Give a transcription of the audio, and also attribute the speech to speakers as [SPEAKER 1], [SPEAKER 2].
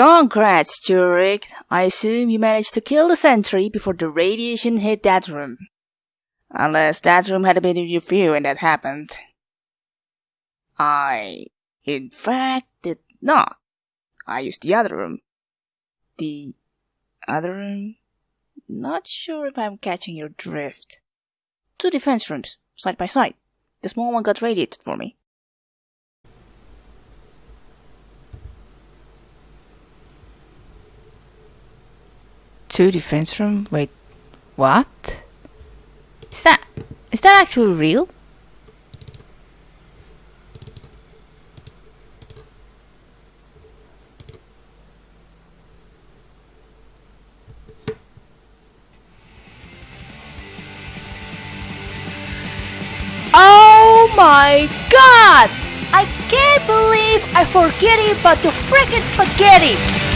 [SPEAKER 1] Congrats, Jurek. I assume you managed to kill the sentry before the radiation hit that room. Unless that room had a bit of your view and that happened. I, in fact, did not. I used the other room. The other room? Not sure if I'm catching your drift. Two defense rooms, side by side. The small one got radiated for me. Two defense room? Wait, what? Is that is that actually real? Oh my god! I can't believe I forget about the freaking spaghetti!